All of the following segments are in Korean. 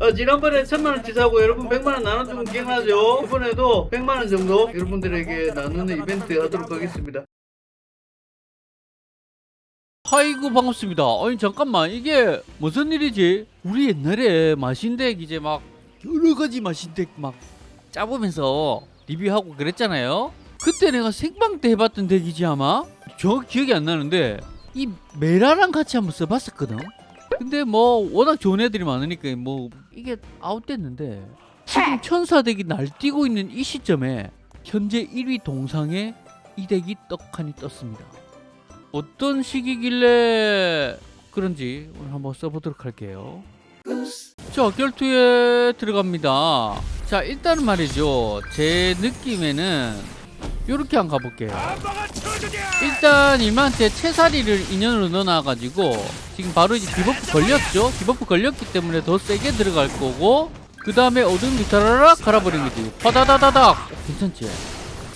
어, 지난번에 천만원 치 사고 여러분 백만원 나눠주면 기억나죠? 이번에도 백만원 정도 여러분들에게 나누는 이벤트 하도록 하겠습니다. 아이고 반갑습니다. 아니 잠깐만 이게 무슨 일이지? 우리 옛날에 마신덱 이제 막 여러 가지 마신덱 막 짜보면서 리뷰하고 그랬잖아요. 그때 내가 생방 때 해봤던 덱이지 아마? 정확히 기억이 안 나는데 이 메라랑 같이 한번 써봤었거든. 근데 뭐 워낙 좋은 애들이 많으니까 뭐 이게 아웃됐는데 지금 천사 덱이 날뛰고 있는 이 시점에 현재 1위 동상에 이 덱이 떡하니 떴습니다. 어떤 시기길래 그런지 오늘 한번 써보도록 할게요. 자, 결투에 들어갑니다. 자, 일단은 말이죠. 제 느낌에는 이렇게 한번 가볼게요. 일단 이만한테 채사리를 인연으로 넣어놔가지고 지금 바로 이제 디버프 걸렸죠? 디버프 걸렸기 때문에 더 세게 들어갈 거고 그 다음에 어둠 비타라락 갈아버린 거지. 파다다다닥! 어, 괜찮지?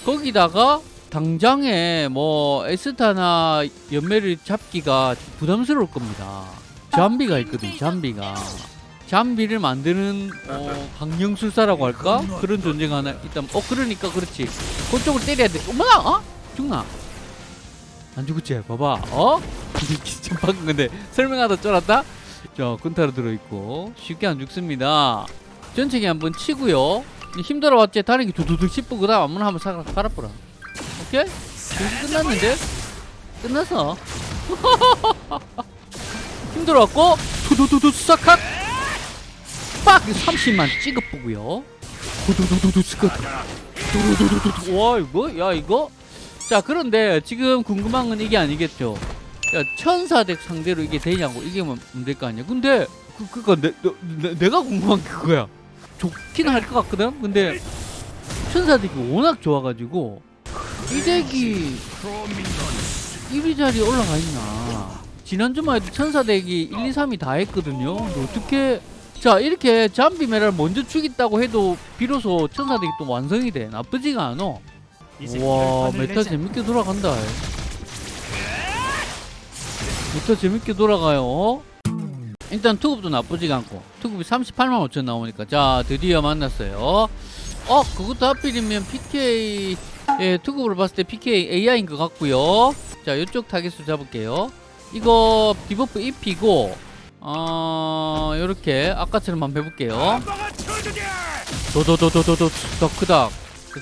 거기다가 당장에 뭐 에스타나 연매를 잡기가 좀 부담스러울 겁니다. 잠비가 있거든, 잠비가. 잠비를 만드는 어, 강령술사라고 할까? 그런 존재가 하나 있다면 어 그러니까 그렇지. 그쪽을 때려야 돼. 어머나, 어? 죽나? 안 죽었지? 봐봐, 어? 진짜 방금 근데 설명하다 쫄았다? 자, 군타로 들어있고 쉽게 안 죽습니다. 전체기 한번 치고요. 힘들어 왔지? 다리기 두두둑 씹고 그 다음 아무나 한번 사 갈아보라. 오케이? 끝났는데? 끝났어. 힘들어왔고 두두두두 수사컷 빡! 30만 찍어보고요. 두두두두두 스컷 두두두두두 와 이거? 야 이거? 자 그런데 지금 궁금한 건 이게 아니겠죠? 야 천사덱 상대로 이게 되냐고 이게 뭐 문제일 거 아니야 근데 그, 그니까 내, 내, 내가 궁금한 게 그거야 좋긴 할 것 같거든? 근데 천사덱이 워낙 좋아가지고 이 덱이 1위 자리에 올라가 있나 지난주만 해도 천사덱이 1, 2, 3이 다 했거든요 근데 어떻게 자 이렇게 잠비 메라를 먼저 죽였다고 해도 비로소 천사deck이 또 완성이 돼. 나쁘지가 않아. 와 meta 재밌게 돌아간다. meta 재밌게 돌아가요. 일단 투급도 나쁘지가 않고. 투급이 38만 5천 나오니까. 자 드디어 만났어요. 어 그것도 하필이면 PK 예 투급으로 봤을 때 PK AI인 것 같고요. 자 이쪽 target수 잡을게요. 이거 debuff 입히고 어 요렇게 아까처럼 한번 해볼게요. 도도도도도도 더크닥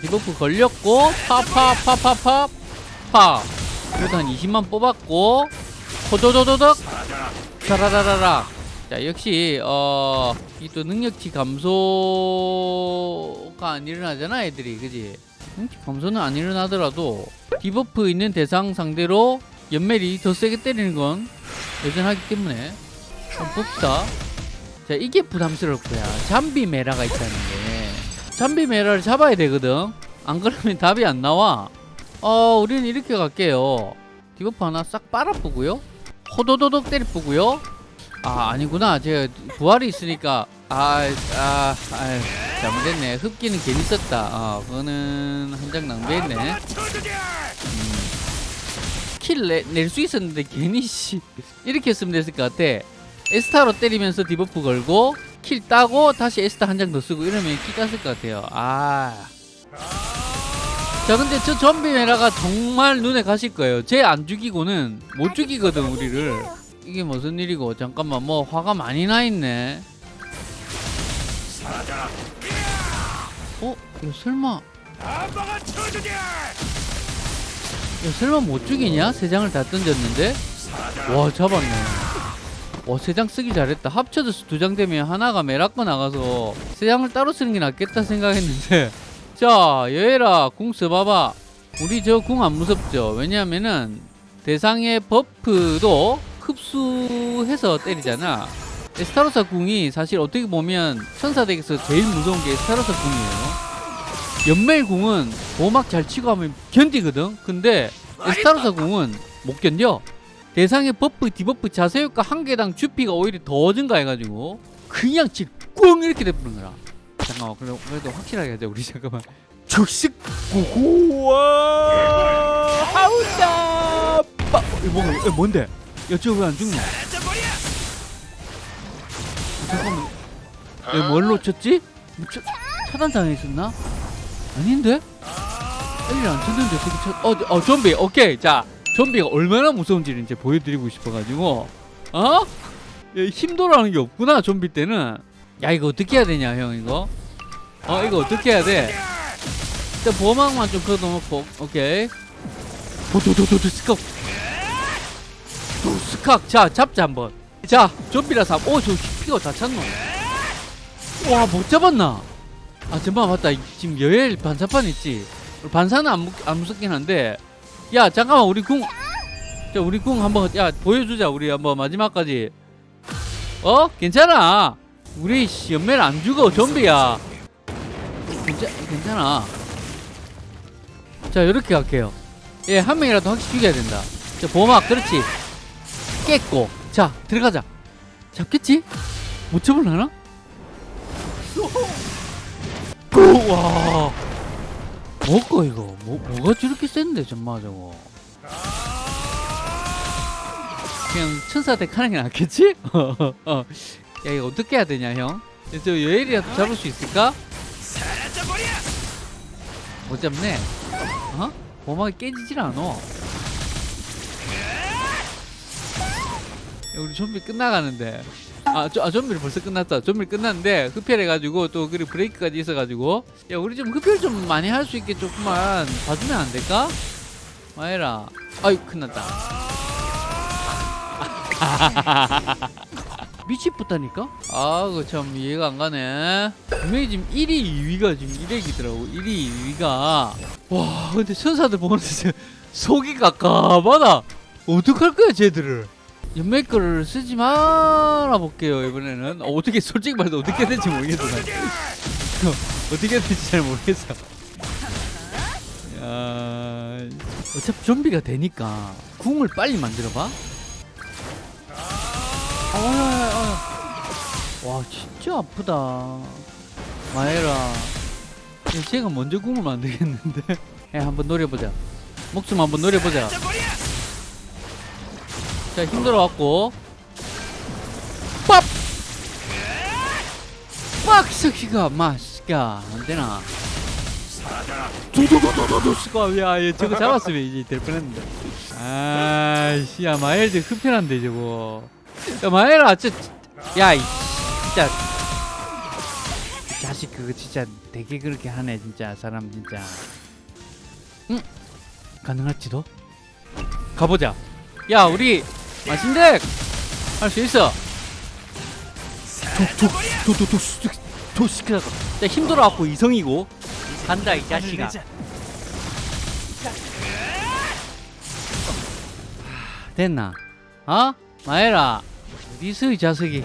debuff 걸렸고 파파파파파 파. 그래도 한 20만 뽑았고. 호도도도덕. 자라라라라. 자 역시 어 이 또 능력치 감소가 안 일어나잖아 애들이. 그지? 능력치 감소는 안 일어나더라도 debuff 있는 대상 상대로 연멜이 더 세게 때리는 건 여전하기 때문에 한번 봅시다. 자 이게 거야 좀비 메라가 있다는 게. 좀비 메라를 잡아야 되거든. 안 그러면 답이 안 나와. 어 우리는 이렇게 갈게요. debuff 하나 싹 빨아보고요. 호도도독 때려보고요. 아 아니구나. 제가 부활이 있으니까. 아아 아, 아, 잘못했네. 흡기는 괜히 썼다. 아 그거는 한 장 낭비했네. kill낼수 있었는데 괜히 씨. 이렇게 했으면 됐을 것 같아 에스타로 때리면서 debuff 걸고 kill 따고 다시 에스타 한 장 더 쓰고 이러면 kill 땄을 것 같아요. 아. 자 근데 저 좀비 메라가 정말 눈엣가실 거예요. 쟤 안 죽이고는 못 죽이거든 우리를. 이게 무슨 일이고? 잠깐만 뭐 화가 많이 나 있네. 어? 이거 설마. 야 설마 못 죽이냐? 세 장을 다 던졌는데? 와 잡았네 와 세 장 쓰기 잘했다. 합쳐져서 두 장 되면 하나가 메라꺼 나가서 세 장을 따로 쓰는 게 낫겠다 생각했는데. 자 여해라 궁 써봐봐. 우리 저 궁 안 무섭죠? 왜냐하면은 대상의 buff도 흡수해서 때리잖아. 에스타로사 궁이 사실 어떻게 보면 천사deck에서 제일 무서운 게 에스타로사 궁이에요. 연멜 궁은 보막 잘 치고 하면 견디거든? 근데 에스타로사 궁은 못 견뎌 대상의 버프 디버프 자세효과 한 개당 주피가 오히려 더 증가해가지고 그냥 찔꽝 이렇게 돼버린 거야 잠깐만 그래도, 그래도 확실하게 하자 우리 잠깐만 죽식 고고와 하우다 빠 이거 뭔- 이거 뭔데 야 저거 왜안 죽노 잠깐만. 내가 뭘 놓쳤지? 뭐 차, 차단 당했었나? 아닌데? 엘리를 안 쳤는데 어떻게 쳤? 어, 어 좀비. 오케이. 자, 좀비가 얼마나 무서운지를 이제 보여드리고 싶어가지고, 어? 야, 힘도라는 게 없구나 좀비 때는. 야 이거 어떻게 해야 되냐 형 이거? 어 이거 어떻게 해야 돼? 일단 보호막만 좀 걷어놓고 오케이. 도도도도도 스컵. 도 스칵. 자 잡자 한번. 자 좀비라서 오저 피가 다 찼노. 와 못 잡았나? 아 잠깐만 맞다 지금 여엘 반사판 있지 반사는 안, 무, 안 무섭긴 한데 야 잠깐만 우리 궁. 자, 우리 궁 한번 야 보여주자 우리 한번 마지막까지. 어? 괜찮아. 우리 씨, 연매를 안 죽어 좀비야. 괜찮, 괜찮아. 자 이렇게 갈게요. 예한 명이라도 확실히 죽여야 된다. 자 보호막 그렇지. 깼고. 자 들어가자. 잡겠지? 못 잡을라나? 우와 뭐고 이거 뭐, 뭐가 저렇게 센데 정말 저거 그냥 천사대 가는 게 낫겠지? 어. 야 이거 어떻게 해야 되냐 형? 저 여엘이라도 잡을 수 있을까? 못 잡네 어? 보막이 깨지질 야, 우리 좀비 끝나가는데 아, 저, 아 좀비를 벌써 끝났다 좀비 끝났는데 흡혈 해가지고 또 그리고 브레이크까지 있어가지고 야 우리 좀 흡혈 좀 많이 할 수 있게 조금만 봐주면 안 될까? 마에라 아이 끝났다 미치겠다니까? 아, 그 참 이해가 안 가네. 분명히 지금 1위, 2위가 지금 1위이더라고. 1위, 2위가. 와, 근데 천사들 보는데 속이 깝깝하다. 어떡할 거야, 쟤들을. 연맥 거를 쓰지 말아 볼게요, 이번에는. 어, 어떻게, 솔직히 말해서 어떻게 해야 될지 모르겠어. 나. 어떻게 해야 될지 잘 모르겠어. 야, 어차피 좀비가 되니까 궁을 빨리 만들어봐. 어, 어, 와 진짜 아프다 마에라 제가 먼저 궁을 만들겠는데 야 한번 노려보자 목숨 한번 노려보자 자 힘들어갖고. 빡! 빡! 새끼가 마스가 안되나? 도도도도도도 스가 야얘 저거 잡았으면 이제 될 뻔했는데. 아이씨 야 마엘드 흡혈한데 저거. 야 마에라 진짜 야이 진짜. 이 자식 그거 진짜 되게 그렇게 하네 진짜 사람 진짜. 응? 가능할지도? 가보자. 야 우리 마신덱 할 수 있어. 도도도도도도도 시키다가 야 힘들어갖고 이성이고. 간다 이 자식아. 됐나? 어? 마에라 어디서 이 자식이?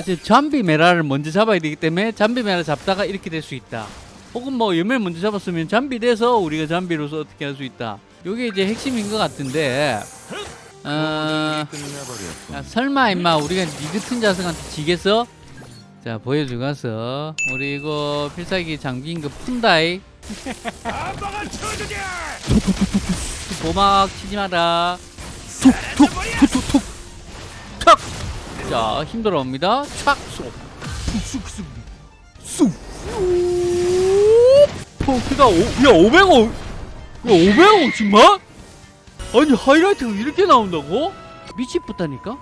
이제 잠비 메라를 먼저 잡아야 되기 때문에 잠비 메라 잡다가 이렇게 될 수 있다. 혹은 뭐 염을 먼저 잡았으면 잠비 돼서 우리가 잠비로서 어떻게 할 수 있다. 요게 이제 핵심인 것 같은데 어... 야, 설마 임마 우리가 니 같은 자식한테 지겠어? 자 보여주고 가서 우리 이거 필살기 장비인 거 푼다이 보막 치지 마라 툭툭툭툭툭 탁! 자 힘들어 옵니다 착! 쏙! 쑥쑥쑥 쑥! 포크가 오, 야 500원 야 500원 정말? 아니 하이라이트가 이렇게 나온다고? 미치겠다니까?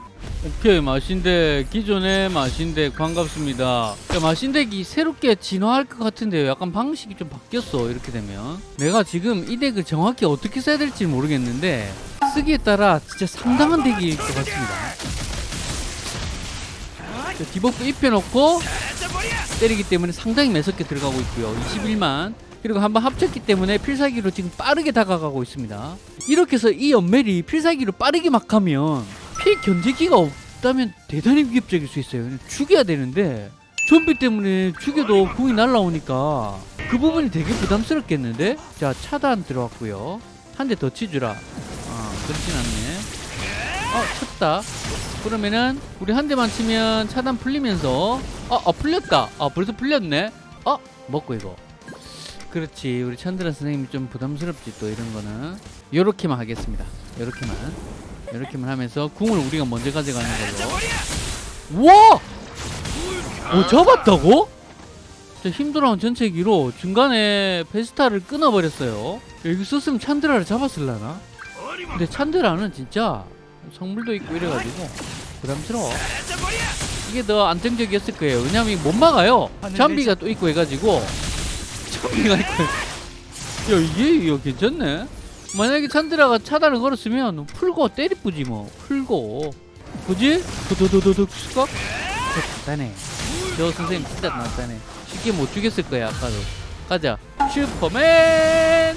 오케이 마신덱 기존의 마신덱 반갑습니다. 야, 마신덱이 새롭게 진화할 것 같은데요. 약간 방식이 좀 바뀌었어 이렇게 되면. 내가 지금 이 덱을 정확히 어떻게 써야 될지 모르겠는데 쓰기에 따라 진짜 상당한 deck일 것 같습니다. 자, debuff 입혀놓고 때리기 때문에 상당히 매섭게 들어가고 있고요. 21만 그리고 한번 합쳤기 때문에 필살기로 지금 빠르게 다가가고 있습니다. 이렇게 해서 이 연멜이 필살기로 빠르게 막 하면 피 견제기가 없다면 대단히 위협적일 수 있어요. 죽여야 되는데 좀비 때문에 죽여도 궁이 날라오니까 그 부분이 되게 부담스럽겠는데? 자 차단 들어왔고요. 한 대 더 치주라. 아 그렇진 않네. 어 쳤다. 그러면은 우리 한 대만 치면 차단 풀리면서 어, 어 풀렸다. 아 벌써 풀렸네. 어 먹고 이거 그렇지. 우리 찬드라 선생님이 좀 부담스럽지 또 이런 거는. 요렇게만 하겠습니다. 요렇게만. 요렇게만 하면서 궁을 우리가 먼저 가져가는 걸로. 와! 오 잡았다고? 자, 힘들어한 전체기로 중간에 페스타를 끊어버렸어요. 여기 있었으면 찬드라를 잡았을라나? 근데 찬드라는 진짜 성물도 있고 이래가지고 부담스러워. 이게 더 안정적이었을 거예요. 왜냐면 못 막아요. 잠비가 또 있고 해가지고 잠비가 있고. 야 이게 이거 괜찮네. 만약에 찬드라가 차단을 걸었으면 풀고 때리쁘지 뭐. 풀고. 그지? 도도도도도 수각? 간단해. 저 선생님 진짜 간단해. 쉽게 못 죽였을 거야 아까도. 가자. 슈퍼맨!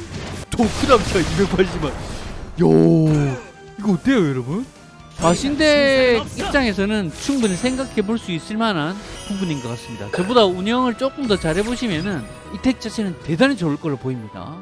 도크남차 280만. 요 이거 어때요 여러분? 마신덱 입장에서는 충분히 생각해 볼 수 있을 만한 부분인 것 같습니다. 저보다 운영을 조금 더 잘해보시면은 이덱 자체는 대단히 좋을 걸로 보입니다